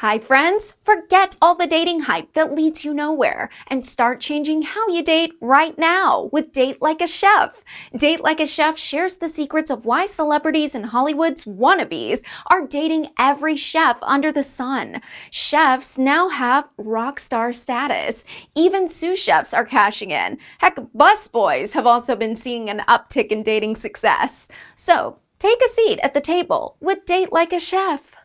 Hi friends! Forget all the dating hype that leads you nowhere and start changing how you date right now with Date Like a Chef. Date Like a Chef shares the secrets of why celebrities and Hollywood's wannabes are dating every chef under the sun. Chefs now have rock star status. Even sous chefs are cashing in. Heck, busboys have also been seeing an uptick in dating success. So, take a seat at the table with Date Like a Chef.